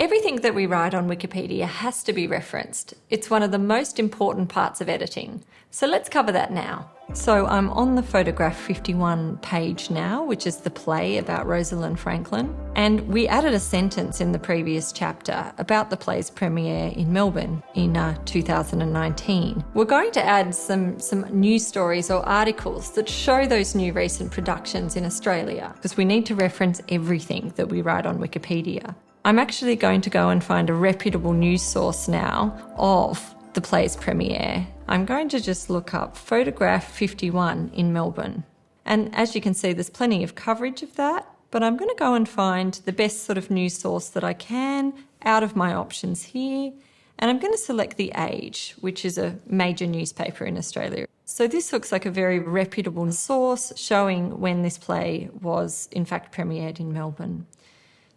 Everything that we write on Wikipedia has to be referenced. It's one of the most important parts of editing. So let's cover that now. So I'm on the photograph 51 page now, which is the play about Rosalind Franklin. And we added a sentence in the previous chapter about the play's premiere in Melbourne in uh, 2019. We're going to add some, some news stories or articles that show those new recent productions in Australia, because we need to reference everything that we write on Wikipedia. I'm actually going to go and find a reputable news source now of the play's premiere. I'm going to just look up Photograph 51 in Melbourne. And as you can see, there's plenty of coverage of that, but I'm going to go and find the best sort of news source that I can out of my options here. And I'm going to select The Age, which is a major newspaper in Australia. So this looks like a very reputable source showing when this play was in fact premiered in Melbourne.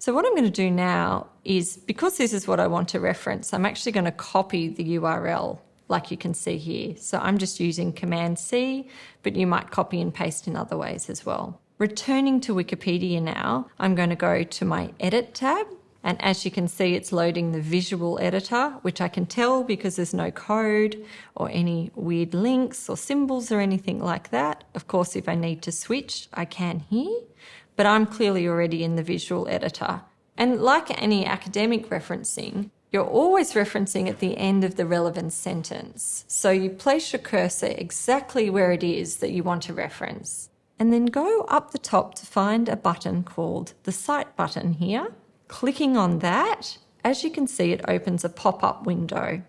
So what I'm going to do now is, because this is what I want to reference, I'm actually going to copy the URL like you can see here. So I'm just using Command C, but you might copy and paste in other ways as well. Returning to Wikipedia now, I'm going to go to my Edit tab. And as you can see, it's loading the visual editor, which I can tell because there's no code or any weird links or symbols or anything like that. Of course, if I need to switch, I can here but I'm clearly already in the visual editor. And like any academic referencing, you're always referencing at the end of the relevant sentence. So you place your cursor exactly where it is that you want to reference. And then go up the top to find a button called the Cite button here. Clicking on that, as you can see, it opens a pop-up window.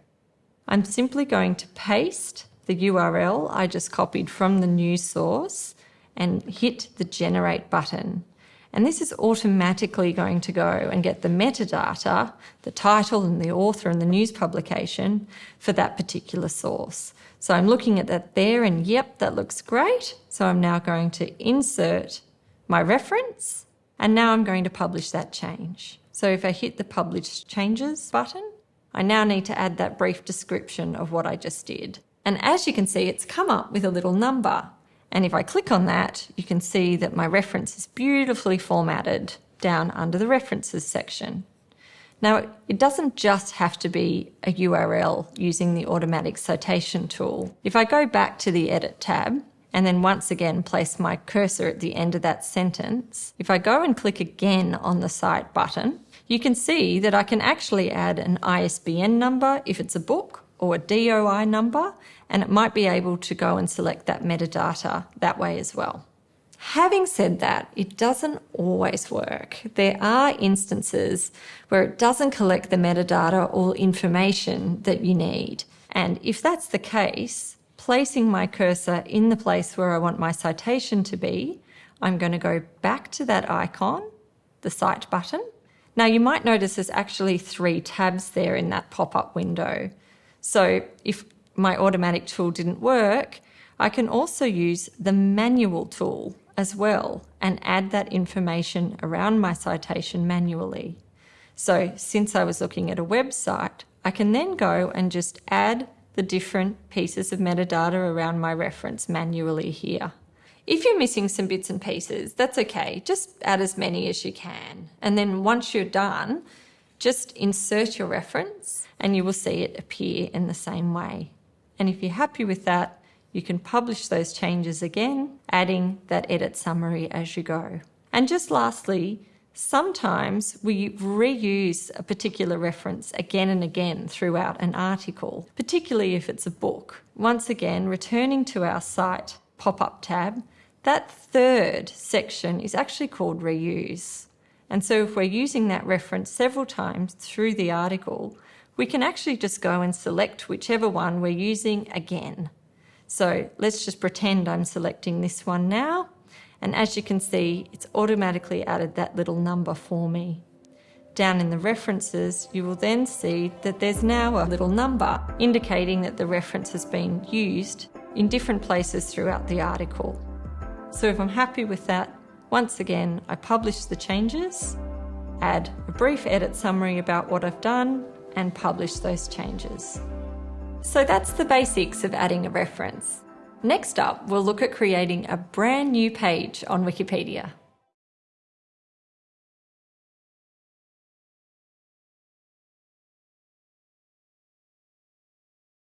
I'm simply going to paste the URL I just copied from the news source and hit the generate button. And this is automatically going to go and get the metadata, the title and the author and the news publication for that particular source. So I'm looking at that there and yep, that looks great. So I'm now going to insert my reference and now I'm going to publish that change. So if I hit the publish changes button, I now need to add that brief description of what I just did. And as you can see, it's come up with a little number. And if I click on that, you can see that my reference is beautifully formatted down under the references section. Now, it doesn't just have to be a URL using the automatic citation tool. If I go back to the edit tab and then once again place my cursor at the end of that sentence, if I go and click again on the cite button, you can see that I can actually add an ISBN number if it's a book or a DOI number, and it might be able to go and select that metadata that way as well. Having said that, it doesn't always work. There are instances where it doesn't collect the metadata or information that you need. And if that's the case, placing my cursor in the place where I want my citation to be, I'm going to go back to that icon, the Cite button. Now you might notice there's actually three tabs there in that pop-up window. So if my automatic tool didn't work, I can also use the manual tool as well and add that information around my citation manually. So since I was looking at a website, I can then go and just add the different pieces of metadata around my reference manually here. If you're missing some bits and pieces, that's okay. Just add as many as you can. And then once you're done, just insert your reference and you will see it appear in the same way. And if you're happy with that, you can publish those changes again, adding that edit summary as you go. And just lastly, sometimes we reuse a particular reference again and again throughout an article, particularly if it's a book. Once again, returning to our cite pop-up tab, that third section is actually called reuse. And so if we're using that reference several times through the article, we can actually just go and select whichever one we're using again. So let's just pretend I'm selecting this one now. And as you can see, it's automatically added that little number for me. Down in the references, you will then see that there's now a little number indicating that the reference has been used in different places throughout the article. So if I'm happy with that, once again, I publish the changes, add a brief edit summary about what I've done, and publish those changes. So that's the basics of adding a reference. Next up, we'll look at creating a brand new page on Wikipedia.